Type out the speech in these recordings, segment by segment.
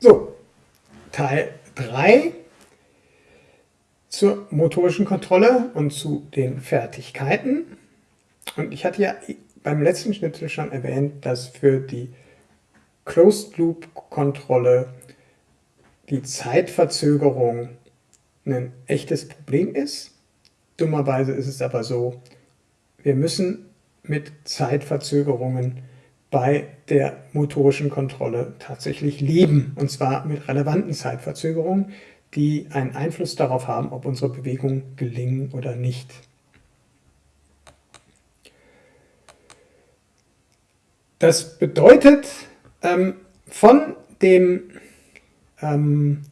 So, Teil 3 zur motorischen Kontrolle und zu den Fertigkeiten. Und ich hatte ja beim letzten Schnitzel schon erwähnt, dass für die Closed-Loop-Kontrolle die Zeitverzögerung ein echtes Problem ist. Dummerweise ist es aber so, wir müssen mit Zeitverzögerungen bei der motorischen Kontrolle tatsächlich leben. Und zwar mit relevanten Zeitverzögerungen, die einen Einfluss darauf haben, ob unsere Bewegungen gelingen oder nicht. Das bedeutet, ähm, von dem ähm,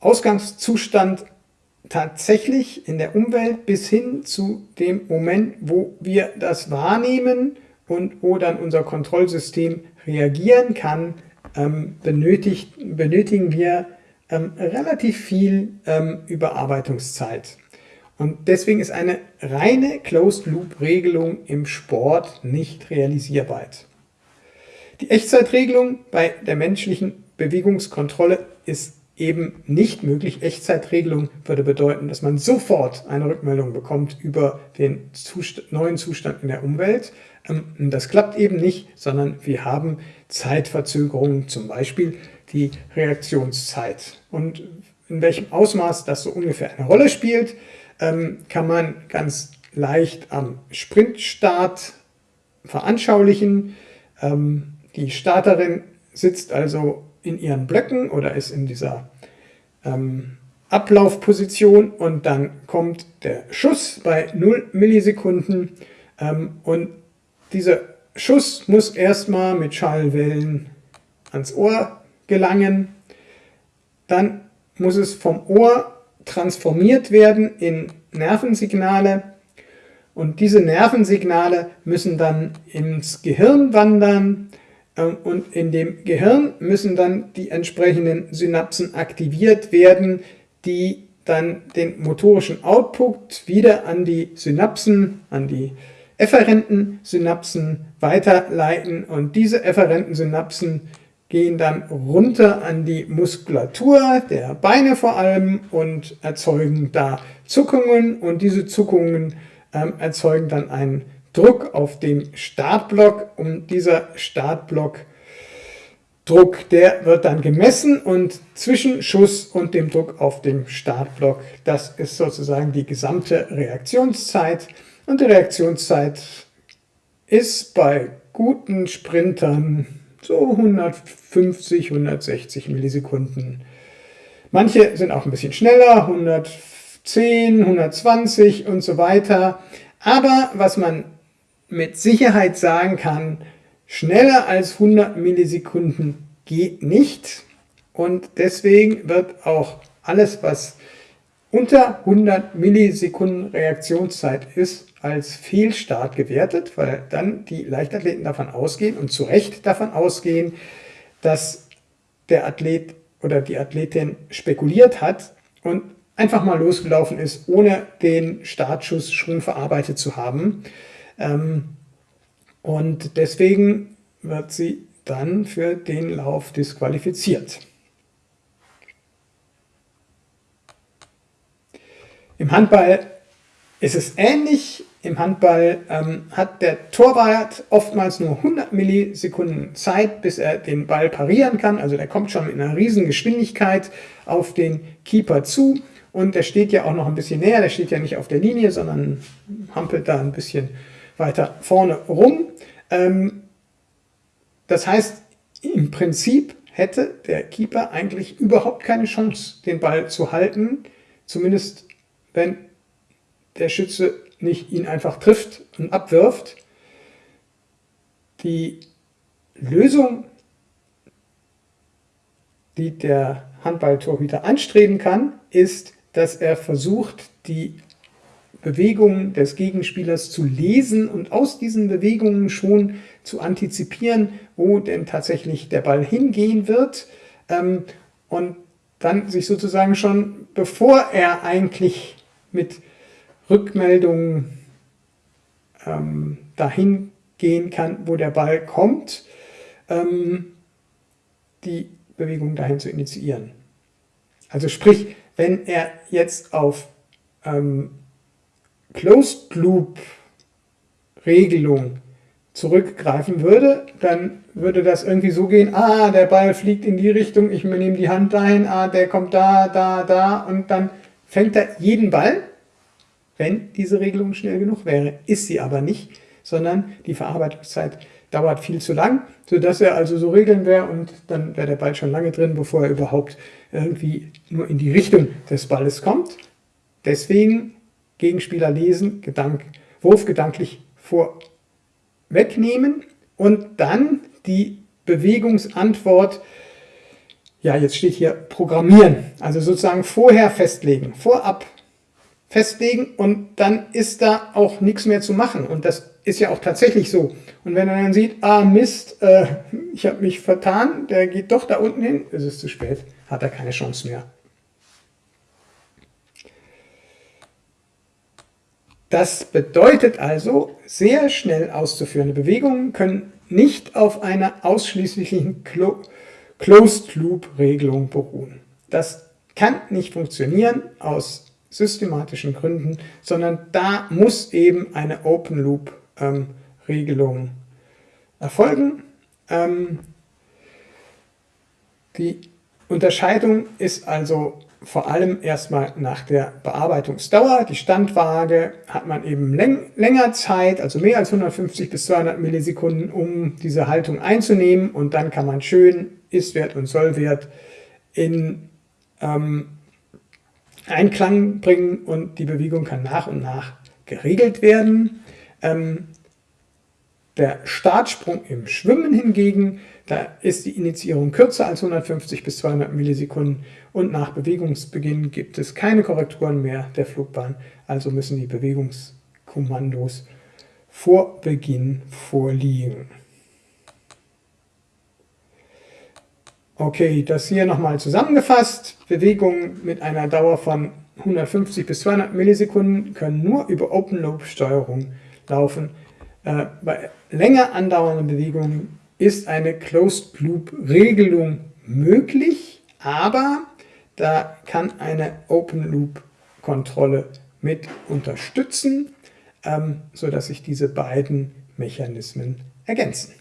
Ausgangszustand tatsächlich in der Umwelt bis hin zu dem Moment, wo wir das wahrnehmen und wo dann unser Kontrollsystem reagieren kann, ähm, benötigt, benötigen wir ähm, relativ viel ähm, Überarbeitungszeit. Und deswegen ist eine reine Closed-Loop-Regelung im Sport nicht realisierbar. Die Echtzeitregelung bei der menschlichen Bewegungskontrolle ist eben nicht möglich. Echtzeitregelung würde bedeuten, dass man sofort eine Rückmeldung bekommt über den Zustand, neuen Zustand in der Umwelt. Ähm, das klappt eben nicht, sondern wir haben Zeitverzögerungen, zum Beispiel die Reaktionszeit. Und in welchem Ausmaß das so ungefähr eine Rolle spielt, ähm, kann man ganz leicht am Sprintstart veranschaulichen. Ähm, die Starterin sitzt also in ihren Blöcken oder ist in dieser ähm, Ablaufposition und dann kommt der Schuss bei 0 Millisekunden ähm, und dieser Schuss muss erstmal mit Schallwellen ans Ohr gelangen, dann muss es vom Ohr transformiert werden in Nervensignale und diese Nervensignale müssen dann ins Gehirn wandern und in dem Gehirn müssen dann die entsprechenden Synapsen aktiviert werden, die dann den motorischen Output wieder an die Synapsen, an die efferenten Synapsen weiterleiten. Und diese efferenten Synapsen gehen dann runter an die Muskulatur der Beine vor allem und erzeugen da Zuckungen. Und diese Zuckungen ähm, erzeugen dann einen Druck auf dem Startblock und dieser Startblock Druck, der wird dann gemessen und zwischen Schuss und dem Druck auf dem Startblock, das ist sozusagen die gesamte Reaktionszeit und die Reaktionszeit ist bei guten Sprintern so 150, 160 Millisekunden. Manche sind auch ein bisschen schneller, 110, 120 und so weiter. Aber was man mit Sicherheit sagen kann, schneller als 100 Millisekunden geht nicht. Und deswegen wird auch alles, was unter 100 Millisekunden Reaktionszeit ist, als Fehlstart gewertet, weil dann die Leichtathleten davon ausgehen und zu Recht davon ausgehen, dass der Athlet oder die Athletin spekuliert hat und einfach mal losgelaufen ist, ohne den Startschuss schon verarbeitet zu haben. Ähm, und deswegen wird sie dann für den Lauf disqualifiziert. Im Handball ist es ähnlich. Im Handball ähm, hat der Torwart oftmals nur 100 Millisekunden Zeit, bis er den Ball parieren kann. Also der kommt schon mit einer riesen Geschwindigkeit auf den Keeper zu. Und der steht ja auch noch ein bisschen näher. Der steht ja nicht auf der Linie, sondern hampelt da ein bisschen weiter vorne rum. Ähm, das heißt, im Prinzip hätte der Keeper eigentlich überhaupt keine Chance, den Ball zu halten. Zumindest wenn der Schütze nicht ihn einfach trifft und abwirft. Die Lösung, die der Handballtorhüter anstreben kann, ist, dass er versucht, die Bewegungen des Gegenspielers zu lesen und aus diesen Bewegungen schon zu antizipieren, wo denn tatsächlich der Ball hingehen wird ähm, und dann sich sozusagen schon, bevor er eigentlich mit Rückmeldungen ähm, dahin gehen kann, wo der Ball kommt, ähm, die Bewegung dahin zu initiieren. Also sprich, wenn er jetzt auf ähm, Closed Loop Regelung zurückgreifen würde, dann würde das irgendwie so gehen, ah, der Ball fliegt in die Richtung, ich nehme die Hand dahin, ah, der kommt da, da, da und dann fängt er jeden Ball, wenn diese Regelung schnell genug wäre. Ist sie aber nicht, sondern die Verarbeitungszeit dauert viel zu lang, sodass er also so regeln wäre und dann wäre der Ball schon lange drin, bevor er überhaupt irgendwie nur in die Richtung des Balles kommt. Deswegen Gegenspieler lesen, Gedank, Wurf gedanklich vorwegnehmen und dann die Bewegungsantwort, ja jetzt steht hier programmieren, also sozusagen vorher festlegen, vorab festlegen und dann ist da auch nichts mehr zu machen und das ist ja auch tatsächlich so. Und wenn er dann sieht, ah Mist, äh, ich habe mich vertan, der geht doch da unten hin, ist es zu spät, hat er keine Chance mehr. Das bedeutet also, sehr schnell auszuführende Bewegungen können nicht auf einer ausschließlichen Clo Closed-Loop-Regelung beruhen. Das kann nicht funktionieren aus systematischen Gründen, sondern da muss eben eine Open-Loop-Regelung ähm, erfolgen. Ähm, die Unterscheidung ist also vor allem erstmal nach der Bearbeitungsdauer. Die Standwaage hat man eben läng länger Zeit, also mehr als 150 bis 200 Millisekunden, um diese Haltung einzunehmen und dann kann man schön Ist-Wert und Sollwert in ähm, Einklang bringen und die Bewegung kann nach und nach geregelt werden. Ähm, der Startsprung im Schwimmen hingegen, da ist die Initiierung kürzer als 150 bis 200 Millisekunden und nach Bewegungsbeginn gibt es keine Korrekturen mehr der Flugbahn, also müssen die Bewegungskommandos vor Beginn vorliegen. Okay, das hier nochmal zusammengefasst. Bewegungen mit einer Dauer von 150 bis 200 Millisekunden können nur über Open-Loop-Steuerung laufen. Äh, bei länger andauernden Bewegungen ist eine Closed-Loop-Regelung möglich, aber da kann eine Open-Loop-Kontrolle mit unterstützen, ähm, sodass sich diese beiden Mechanismen ergänzen.